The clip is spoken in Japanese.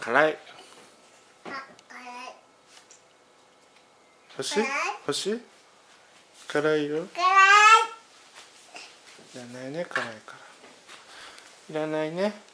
辛い。欲し辛い。欲しい？辛いよ。辛い。いらないね辛いから。いらないね。